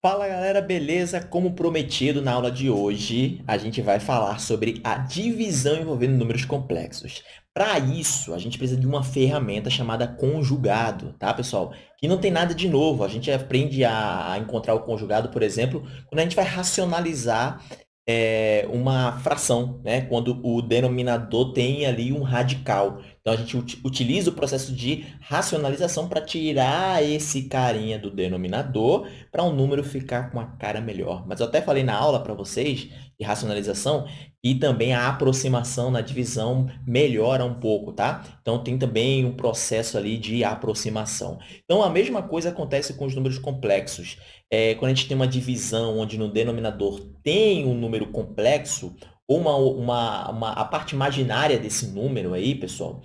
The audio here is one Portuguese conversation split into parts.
Fala galera, beleza? Como prometido na aula de hoje, a gente vai falar sobre a divisão envolvendo números complexos. Para isso, a gente precisa de uma ferramenta chamada conjugado, tá, pessoal? Que não tem nada de novo. A gente aprende a encontrar o conjugado, por exemplo, quando a gente vai racionalizar é, uma fração, né? quando o denominador tem ali um radical. Então, a gente utiliza o processo de racionalização para tirar esse carinha do denominador para um número ficar com a cara melhor. Mas eu até falei na aula para vocês de racionalização e também a aproximação na divisão melhora um pouco, tá? Então, tem também um processo ali de aproximação. Então, a mesma coisa acontece com os números complexos. É, quando a gente tem uma divisão onde no denominador tem um número complexo, uma, uma, uma, a parte imaginária desse número aí, pessoal,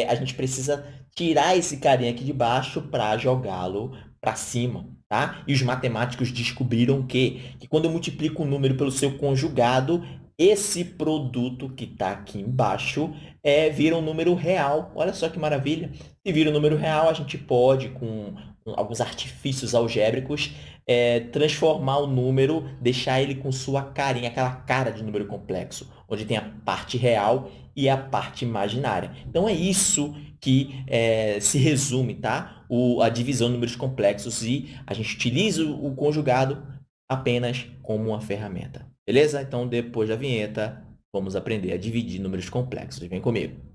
é, a gente precisa tirar esse carinha aqui de baixo para jogá-lo para cima. Tá? E os matemáticos descobriram que, que quando eu multiplico um número pelo seu conjugado, esse produto que está aqui embaixo é, vira um número real. Olha só que maravilha. Se vira um número real, a gente pode, com alguns artifícios algébricos, é, transformar o número, deixar ele com sua carinha, aquela cara de número complexo, onde tem a parte real e a parte imaginária. Então, é isso que é, se resume tá? O, a divisão de números complexos e a gente utiliza o, o conjugado apenas como uma ferramenta. Beleza? Então, depois da vinheta, vamos aprender a dividir números complexos. Vem comigo.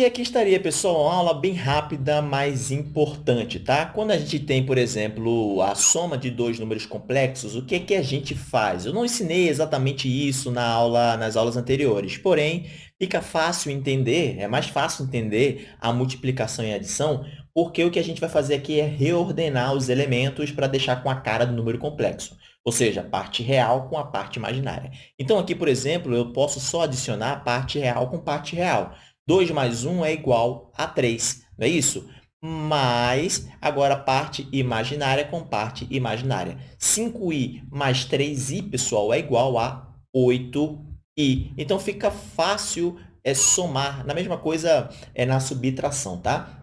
E aqui estaria, pessoal, uma aula bem rápida, mas importante, tá? Quando a gente tem, por exemplo, a soma de dois números complexos, o que, é que a gente faz? Eu não ensinei exatamente isso na aula, nas aulas anteriores, porém, fica fácil entender, é mais fácil entender a multiplicação e a adição, porque o que a gente vai fazer aqui é reordenar os elementos para deixar com a cara do número complexo, ou seja, a parte real com a parte imaginária. Então, aqui, por exemplo, eu posso só adicionar a parte real com parte real. 2 mais 1 é igual a 3, não é isso? Mas, agora, parte imaginária com parte imaginária. 5i mais 3i, pessoal, é igual a 8i. Então, fica fácil é, somar. Na mesma coisa é na subtração, tá?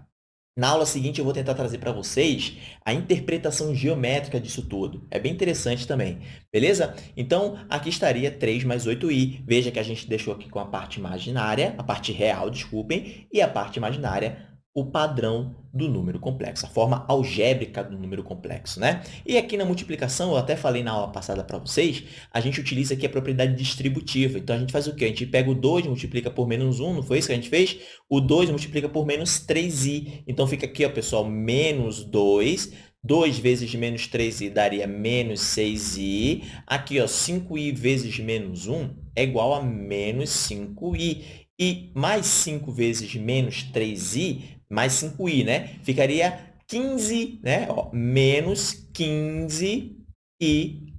Na aula seguinte, eu vou tentar trazer para vocês a interpretação geométrica disso tudo. É bem interessante também, beleza? Então, aqui estaria 3 mais 8i. Veja que a gente deixou aqui com a parte imaginária, a parte real, desculpem, e a parte imaginária o padrão do número complexo, a forma algébrica do número complexo. Né? E aqui na multiplicação, eu até falei na aula passada para vocês, a gente utiliza aqui a propriedade distributiva. Então, a gente faz o quê? A gente pega o 2, multiplica por menos 1, não foi isso que a gente fez? O 2 multiplica por menos 3i. Então, fica aqui, ó, pessoal, menos 2. 2 vezes menos 3i daria menos 6i. Aqui, ó, 5i vezes menos 1 é igual a menos 5i. E mais 5 vezes menos 3i mais 5i, né? Ficaria 15, né? Ó, menos 15i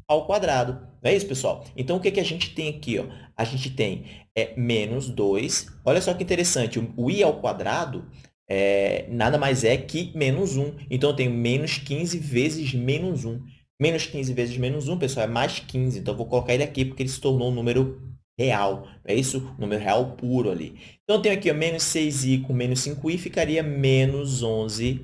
ao quadrado. Não é isso, pessoal? Então, o que, que a gente tem aqui? Ó? A gente tem é, menos 2. Olha só que interessante. O i ao quadrado é, nada mais é que menos 1. Então, eu tenho menos 15 vezes menos 1. Menos 15 vezes menos 1, pessoal, é mais 15. Então, eu vou colocar ele aqui porque ele se tornou um número real. É isso? Número real puro ali. Então, eu tenho aqui ó, menos 6i com menos 5i, ficaria menos 11i.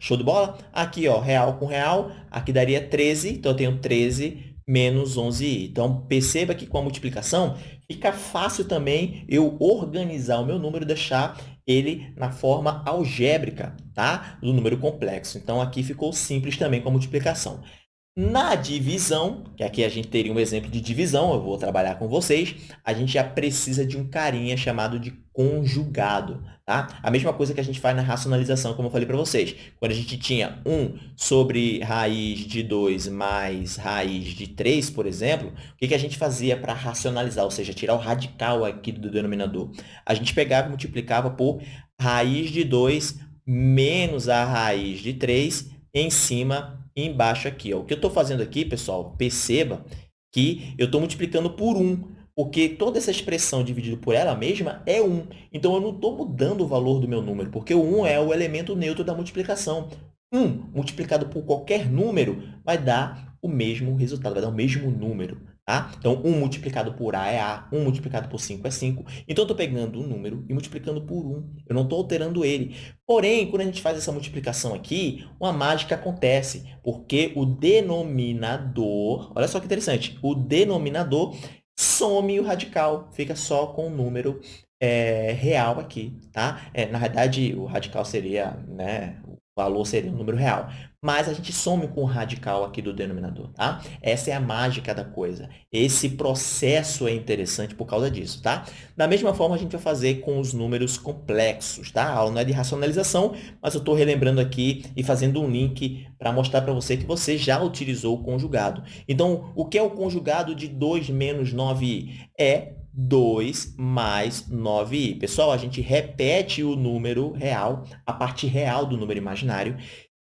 Show de bola? Aqui, ó, real com real, aqui daria 13, então eu tenho 13 menos 11i. Então, perceba que com a multiplicação, fica fácil também eu organizar o meu número e deixar ele na forma algébrica tá? do número complexo. Então, aqui ficou simples também com a multiplicação. Na divisão, que aqui a gente teria um exemplo de divisão, eu vou trabalhar com vocês, a gente já precisa de um carinha chamado de conjugado. Tá? A mesma coisa que a gente faz na racionalização, como eu falei para vocês. Quando a gente tinha 1 sobre raiz de 2 mais raiz de 3, por exemplo, o que, a gente fazia para racionalizar, ou seja, tirar o radical aqui do denominador? A gente pegava e multiplicava por raiz de 2 menos a raiz de 3 em cima embaixo aqui. Ó. O que eu estou fazendo aqui, pessoal, perceba que eu estou multiplicando por 1, porque toda essa expressão dividida por ela mesma é 1. Então, eu não estou mudando o valor do meu número, porque o 1 é o elemento neutro da multiplicação. 1 multiplicado por qualquer número vai dar o mesmo resultado, vai dar o mesmo número. Tá? Então, 1 multiplicado por A é A, 1 multiplicado por 5 é 5. Então, eu estou pegando um número e multiplicando por 1. Eu não estou alterando ele. Porém, quando a gente faz essa multiplicação aqui, uma mágica acontece, porque o denominador, olha só que interessante, o denominador some o radical, fica só com o número é, real aqui, tá? É, na verdade, o radical seria, né, valor seria um número real mas a gente some com o radical aqui do denominador, tá? Essa é a mágica da coisa. Esse processo é interessante por causa disso, tá? Da mesma forma, a gente vai fazer com os números complexos, tá? A aula não é de racionalização, mas eu estou relembrando aqui e fazendo um link para mostrar para você que você já utilizou o conjugado. Então, o que é o conjugado de 2 menos 9i? É 2 mais 9i. Pessoal, a gente repete o número real, a parte real do número imaginário,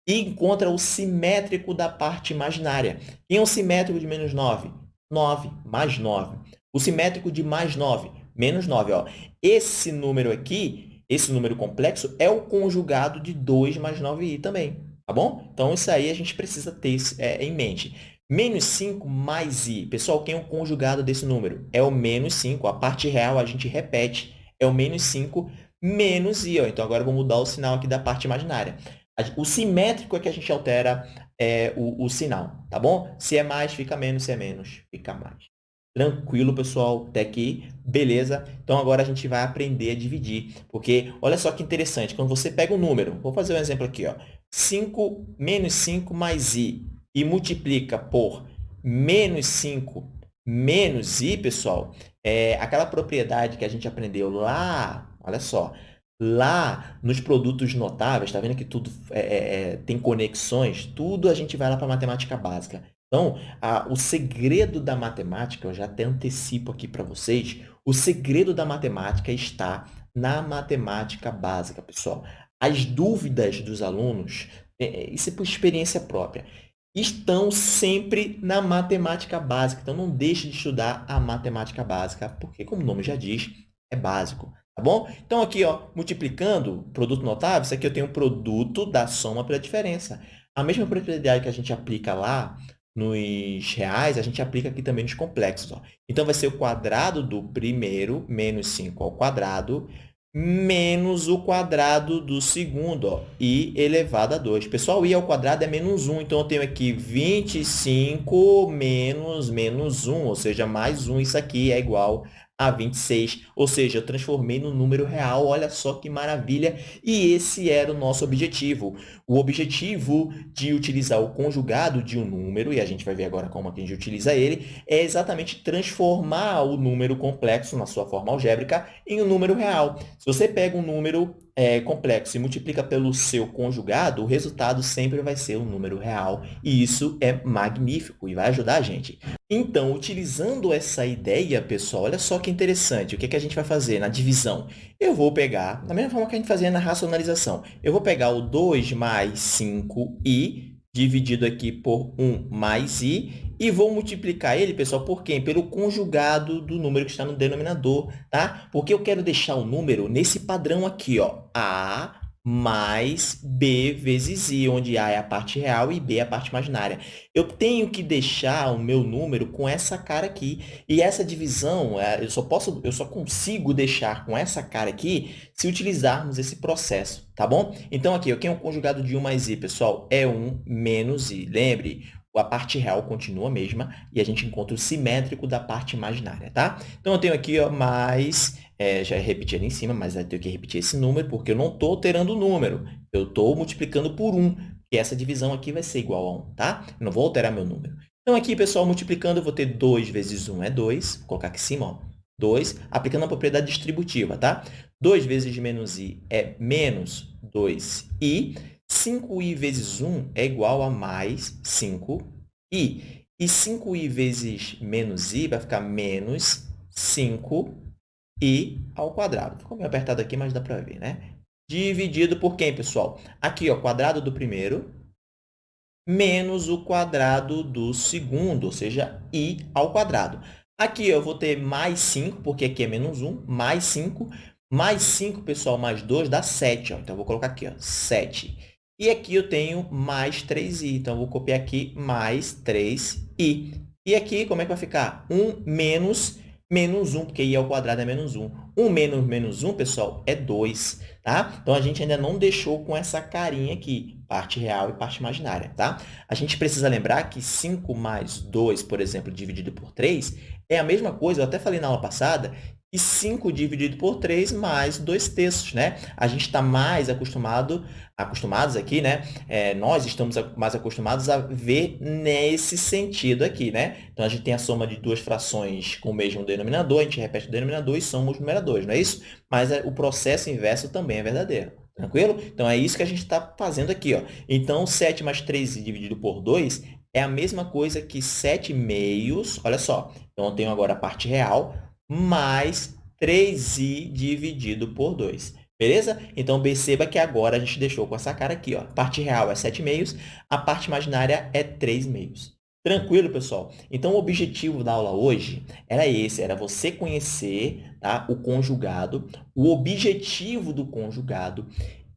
e encontra o simétrico da parte imaginária. Quem é o simétrico de menos 9? 9 mais 9. O simétrico de mais 9, menos 9. Ó. Esse número aqui, esse número complexo, é o conjugado de 2 mais 9i também. Tá bom? Então, isso aí a gente precisa ter é, em mente. Menos 5 mais i. Pessoal, quem é o conjugado desse número? É o menos 5. A parte real a gente repete. É o menos 5 menos i. Ó. Então, agora eu vou mudar o sinal aqui da parte imaginária. O simétrico é que a gente altera é, o, o sinal, tá bom? Se é mais, fica menos. Se é menos, fica mais. Tranquilo, pessoal, até aqui, beleza? Então, agora a gente vai aprender a dividir, porque olha só que interessante, quando você pega um número, vou fazer um exemplo aqui, ó, 5 menos 5 mais i, e multiplica por menos 5 menos i, pessoal, é aquela propriedade que a gente aprendeu lá, olha só, Lá nos produtos notáveis, está vendo que tudo é, é, é, tem conexões? Tudo a gente vai lá para a matemática básica. Então, a, o segredo da matemática, eu já até antecipo aqui para vocês, o segredo da matemática está na matemática básica, pessoal. As dúvidas dos alunos, é, é, isso é por experiência própria, estão sempre na matemática básica. Então, não deixe de estudar a matemática básica, porque, como o nome já diz, é básico. Tá bom? Então, aqui, ó, multiplicando produto notável, isso aqui eu tenho o produto da soma pela diferença. A mesma propriedade que a gente aplica lá nos reais, a gente aplica aqui também nos complexos. Ó. Então, vai ser o quadrado do primeiro menos 5 ao quadrado menos o quadrado do segundo, ó, i elevado a 2. Pessoal, i ao quadrado é menos 1, então eu tenho aqui 25 menos menos 1, ou seja, mais 1. Isso aqui é igual a 26, ou seja, eu transformei no número real, olha só que maravilha, e esse era o nosso objetivo. O objetivo de utilizar o conjugado de um número, e a gente vai ver agora como a gente utiliza ele, é exatamente transformar o número complexo, na sua forma algébrica, em um número real. Se você pega um número é, complexo e multiplica pelo seu conjugado, o resultado sempre vai ser um número real. E isso é magnífico e vai ajudar a gente. Então, utilizando essa ideia, pessoal, olha só que interessante. O que, é que a gente vai fazer na divisão? Eu vou pegar, da mesma forma que a gente fazia na racionalização, eu vou pegar o 2 mais 5i dividido aqui por 1 mais i e vou multiplicar ele, pessoal, por quem? Pelo conjugado do número que está no denominador, tá? Porque eu quero deixar o número nesse padrão aqui, ó, A mais B vezes I, onde A é a parte real e B é a parte imaginária. Eu tenho que deixar o meu número com essa cara aqui. E essa divisão, é, eu só, posso, eu só consigo deixar com essa cara aqui se utilizarmos esse processo, tá bom? Então, aqui, eu tenho o conjugado de 1 mais I, pessoal, é 1 menos I. Lembre, a parte real continua a mesma e a gente encontra o simétrico da parte imaginária, tá? Então, eu tenho aqui ó, mais, é, já repeti ali em cima, mas eu tenho que repetir esse número porque eu não estou alterando o número, eu estou multiplicando por 1, que essa divisão aqui vai ser igual a 1, tá? Eu não vou alterar meu número. Então, aqui, pessoal, multiplicando, eu vou ter 2 vezes 1 é 2, vou colocar aqui em cima, ó, 2, aplicando a propriedade distributiva, tá? 2 vezes menos i é menos 2i, 5i vezes 1 é igual a mais 5i. E 5i vezes menos i vai ficar menos 5i ao quadrado. Ficou meio apertado aqui, mas dá para ver, né? Dividido por quem, pessoal? Aqui, o quadrado do primeiro menos o quadrado do segundo, ou seja, i ao quadrado. Aqui eu vou ter mais 5, porque aqui é menos 1, mais 5. Mais 5, pessoal, mais 2 dá 7. Ó. Então, eu vou colocar aqui, ó, 7. E aqui eu tenho mais 3i, então vou copiar aqui mais 3i. E aqui, como é que vai ficar? 1 menos menos 1, porque i ao quadrado é menos 1. 1 menos menos 1, pessoal, é 2, tá? Então, a gente ainda não deixou com essa carinha aqui, parte real e parte imaginária, tá? A gente precisa lembrar que 5 mais 2, por exemplo, dividido por 3, é a mesma coisa, eu até falei na aula passada, e 5 dividido por 3 mais 2 terços, né? A gente está mais acostumado, acostumados aqui, né? É, nós estamos mais acostumados a ver nesse sentido aqui, né? Então, a gente tem a soma de duas frações com o mesmo denominador, a gente repete o denominador e soma os numeradores, não é isso? Mas é, o processo inverso também é verdadeiro. Tranquilo? Então, é isso que a gente está fazendo aqui. Ó. Então, 7 mais 3 dividido por 2 é a mesma coisa que 7 meios. Olha só. Então, eu tenho agora a parte real mais 3i dividido por 2. Beleza? Então, perceba que agora a gente deixou com essa cara aqui. Ó. A parte real é 7 meios, a parte imaginária é 3 meios. Tranquilo, pessoal? Então, o objetivo da aula hoje era esse, era você conhecer tá, o conjugado, o objetivo do conjugado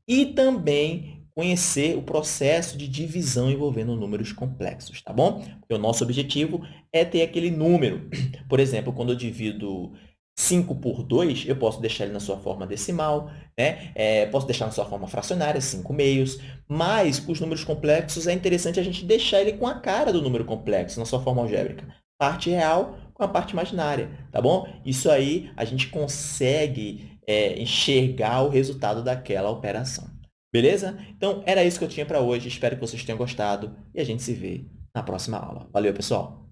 e também conhecer o processo de divisão envolvendo números complexos, tá bom? Porque o nosso objetivo é ter aquele número. Por exemplo, quando eu divido 5 por 2, eu posso deixar ele na sua forma decimal, né? É, posso deixar na sua forma fracionária, 5 meios, mas com os números complexos é interessante a gente deixar ele com a cara do número complexo, na sua forma algébrica. Parte real com a parte imaginária, tá bom? Isso aí a gente consegue é, enxergar o resultado daquela operação. Beleza? Então, era isso que eu tinha para hoje. Espero que vocês tenham gostado e a gente se vê na próxima aula. Valeu, pessoal!